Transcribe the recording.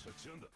私は違うんだ。